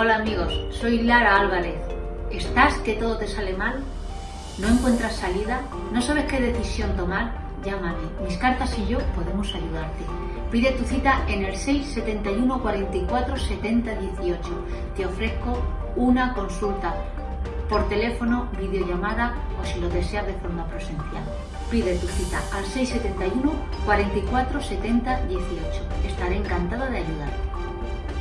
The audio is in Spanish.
Hola amigos, soy Lara Álvarez. ¿Estás que todo te sale mal? ¿No encuentras salida? ¿No sabes qué decisión tomar? Llámame, mis cartas y yo podemos ayudarte. Pide tu cita en el 671 44 70 18. Te ofrezco una consulta por teléfono, videollamada o si lo deseas de forma presencial. Pide tu cita al 671 44 70 18. Estaré encantada de ayudarte.